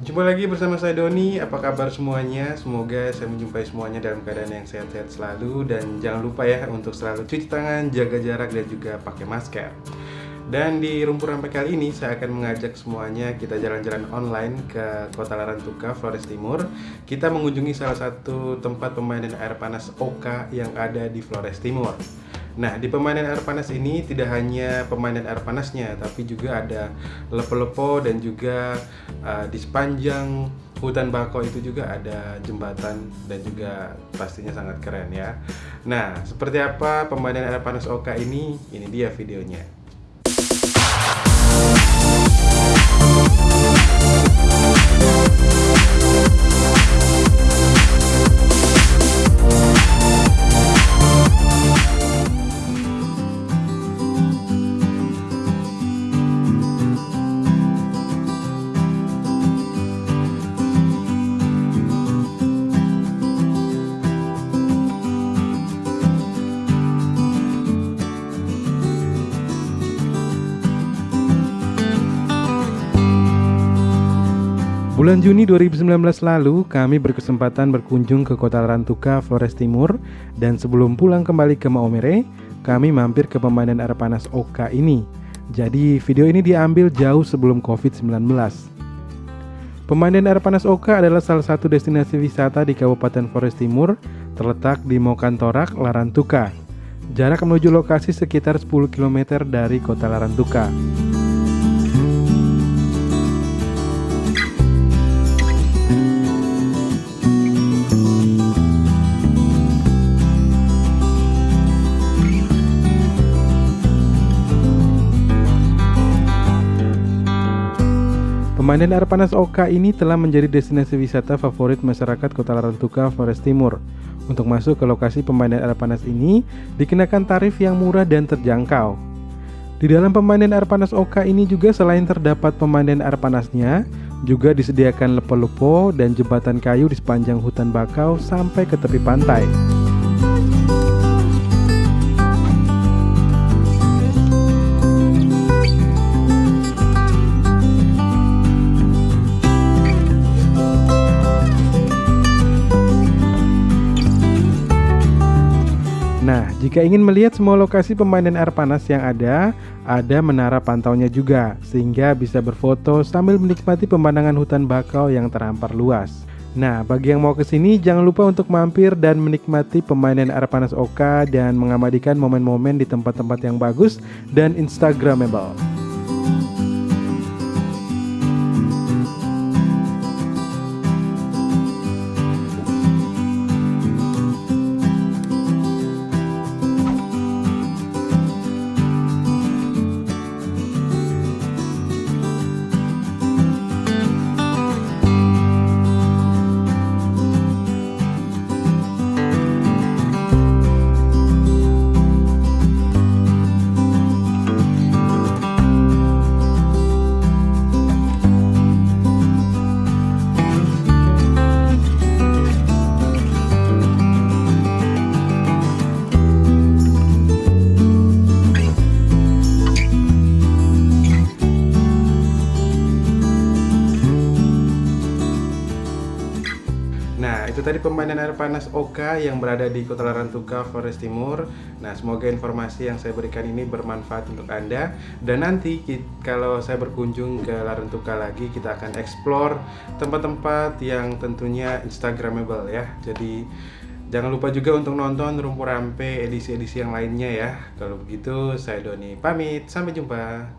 Jumpa lagi bersama saya Doni, apa kabar semuanya? Semoga saya menjumpai semuanya dalam keadaan yang sehat-sehat selalu. Dan jangan lupa ya untuk selalu cuci tangan, jaga jarak dan juga pakai masker. Dan di Rumpur Rampai kali ini saya akan mengajak semuanya kita jalan-jalan online ke Kota Larantuka, Flores Timur. Kita mengunjungi salah satu tempat pemainan air panas Oka yang ada di Flores Timur Nah, di permainan air panas ini tidak hanya permainan air panasnya, tapi juga ada lepo-lepo dan juga uh, di sepanjang hutan bakau itu juga ada jembatan dan juga pastinya sangat keren ya. Nah, seperti apa permainan air panas Oka ini? Ini dia videonya. Bulan Juni 2019 lalu, kami berkesempatan berkunjung ke kota Rantuka, Flores Timur dan sebelum pulang kembali ke Maomere, kami mampir ke pemainan air panas Oka ini. Jadi video ini diambil jauh sebelum COVID-19. Pemainan air panas Oka adalah salah satu destinasi wisata di Kabupaten Flores Timur, terletak di Mokantorak, Larantuka. Jarak menuju lokasi sekitar 10 km dari kota Larantuka. Pemandian air panas Oka ini telah menjadi destinasi wisata favorit masyarakat Kota Larantuka, Flores Timur. Untuk masuk ke lokasi pemandian air panas ini, dikenakan tarif yang murah dan terjangkau. Di dalam pemandian air panas Oka ini juga selain terdapat pemandian air panasnya, juga disediakan lepo-lepo dan jembatan kayu di sepanjang hutan bakau sampai ke tepi pantai. Nah, jika ingin melihat semua lokasi pemainan air panas yang ada, ada menara pantaunya juga, sehingga bisa berfoto sambil menikmati pemandangan hutan bakau yang terhampar luas. Nah, bagi yang mau ke sini, jangan lupa untuk mampir dan menikmati pemainan air panas Oka dan mengabadikan momen-momen di tempat-tempat yang bagus dan instagramable. Itu tadi pemainan air panas Oka yang berada di Kota Larantuka, Flores Timur. Nah, semoga informasi yang saya berikan ini bermanfaat untuk Anda. Dan nanti kalau saya berkunjung ke Larantuka lagi, kita akan explore tempat-tempat yang tentunya instagramable ya. Jadi Jangan lupa juga untuk nonton Rumpur Rampe edisi-edisi yang lainnya ya. Kalau begitu, saya Doni pamit. Sampai jumpa.